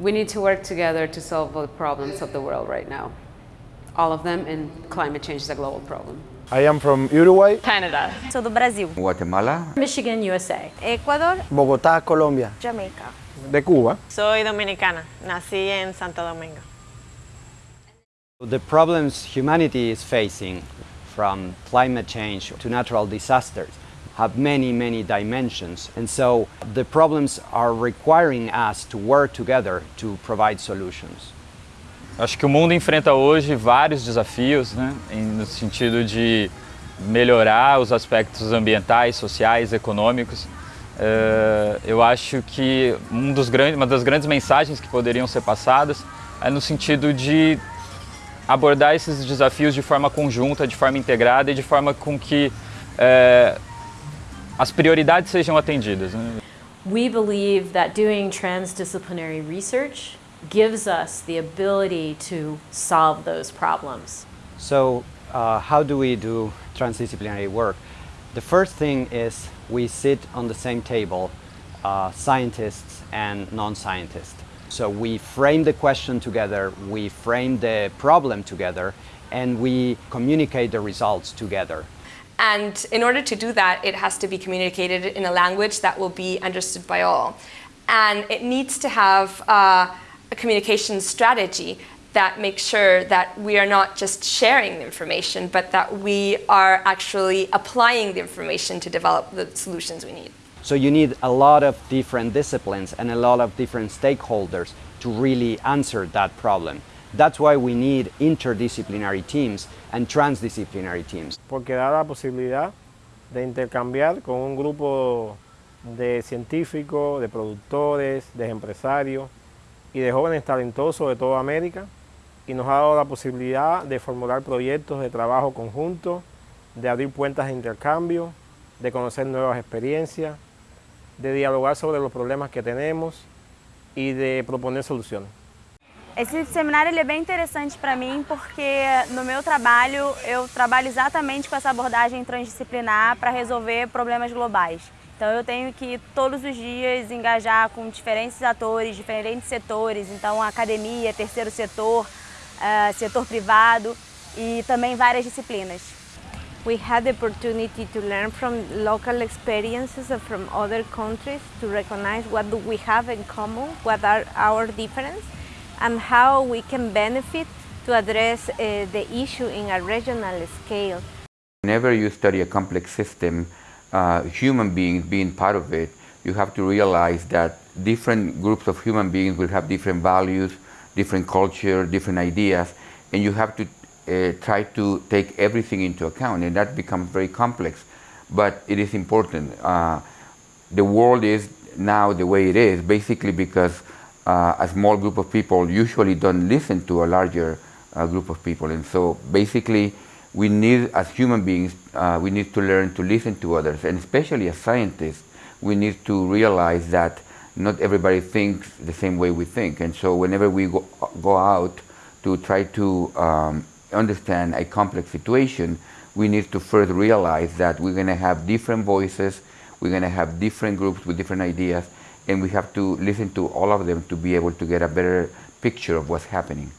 We need to work together to solve the problems of the world right now. All of them, and climate change is a global problem. I am from Uruguay. Canada. Sou do Brasil. Guatemala, Michigan, USA. Ecuador, Bogotá, Colombia. Jamaica. De Cuba. Soy dominicana, nací en Santo Domingo. The problems humanity is facing, from climate change to natural disasters, have many, many dimensions. And so the problems are requiring us to work together to provide solutions. Acho que o mundo enfrenta hoje vários desafios, né, no sentido de melhorar os aspectos ambientais, sociais, econômicos. Uh, eu acho que um dos grandes, uma das grandes mensagens que poderiam ser passadas é no sentido de abordar esses desafios de forma conjunta, de forma integrada e de forma com que é, as prioridades sejam atendidas. Né? We believe that doing transdisciplinary research gives us the ability to solve those problems. So uh, how do we do transdisciplinary work? The first thing is we sit on the same table, uh, scientists and non-scientists. So we frame the question together, we frame the problem together, and we communicate the results together. And in order to do that, it has to be communicated in a language that will be understood by all. And it needs to have uh, a communication strategy that makes sure that we are not just sharing the information, but that we are actually applying the information to develop the solutions we need. So you need a lot of different disciplines and a lot of different stakeholders to really answer that problem. That's why we need interdisciplinary teams and transdisciplinary teams. Porque da la posibilidad de intercambiar con un grupo de científicos, de productores, de empresarios y de jóvenes talentosos de toda América y nos ha dado la posibilidad de formular proyectos de trabajo conjunto, de abrir puertas de intercambio, de conocer nuevas experiencias, de dialogar sobre los problemas que tenemos e de proponer soluções. Esse seminário ele é bem interessante para mim porque no meu trabalho eu trabalho exatamente com essa abordagem transdisciplinar para resolver problemas globais. Então eu tenho que todos os dias engajar com diferentes atores, diferentes setores, então academia, terceiro setor, uh, setor privado e também várias disciplinas. we had the opportunity to learn from local experiences from other countries to recognize what do we have in common, what are our differences, and how we can benefit to address uh, the issue in a regional scale. Whenever you study a complex system, uh, human beings being part of it, you have to realize that different groups of human beings will have different values, different culture, different ideas, and you have to uh, try to take everything into account and that becomes very complex but it is important uh, the world is now the way it is basically because uh, a small group of people usually don't listen to a larger uh, group of people. And so basically we need as human beings uh, we need to learn to listen to others. And especially as scientists we need to realize that not everybody thinks the same way we think. And so whenever we go, go out to try to um, understand a complex situation, we need to first realize that we're going to have different voices, we're going to have different groups with different ideas, and we have to listen to all of them to be able to get a better picture of what's happening.